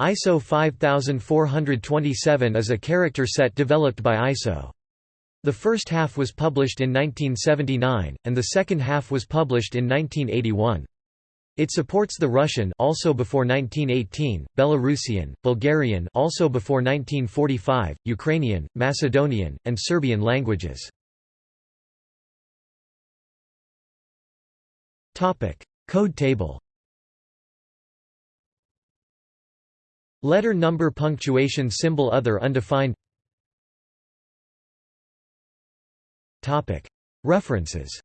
ISO 5427 is a character set developed by ISO. The first half was published in 1979, and the second half was published in 1981. It supports the Russian also before 1918, Belarusian, Bulgarian also before 1945, Ukrainian, Macedonian, and Serbian languages. Code table. Letter number punctuation symbol other undefined. References